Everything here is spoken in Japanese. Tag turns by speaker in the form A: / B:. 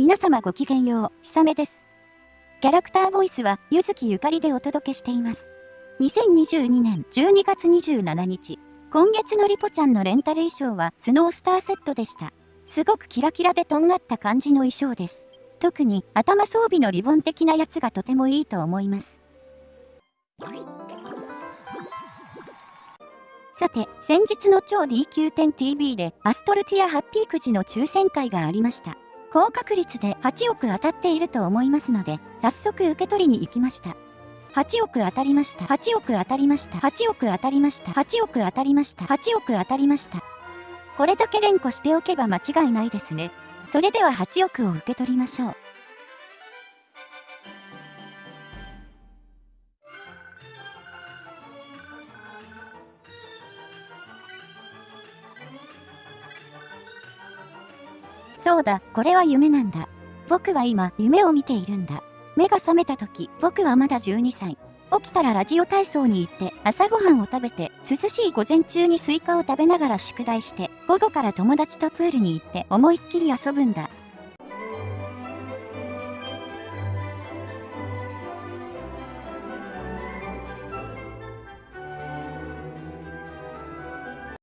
A: 皆様ごきげんよう、ひさめです。キャラクターボイスは、ゆずきゆかりでお届けしています。2022年12月27日、今月のリポちゃんのレンタル衣装はスノースターセットでした。すごくキラキラでとんがった感じの衣装です。特に頭装備のリボン的なやつがとてもいいと思います。さて、先日の超 DQ10TV でアストルティアハッピーくじの抽選会がありました。高確率で8億当たっていると思いますので、早速受け取りに行きました。8億当たりました。8億当たりました。8億当たりました。8億当たりました。8億当たりました。これだけ連呼しておけば間違いないですね。それでは8億を受け取りましょう。そうだ、これは夢なんだ。僕は今、夢を見ているんだ。目が覚めた時、僕はまだ12歳。起きたらラジオ体操に行って、朝ごはんを食べて、涼しい午前中にスイカを食べながら宿題して、午後から友達とプールに行って思いっきり遊ぶんだ。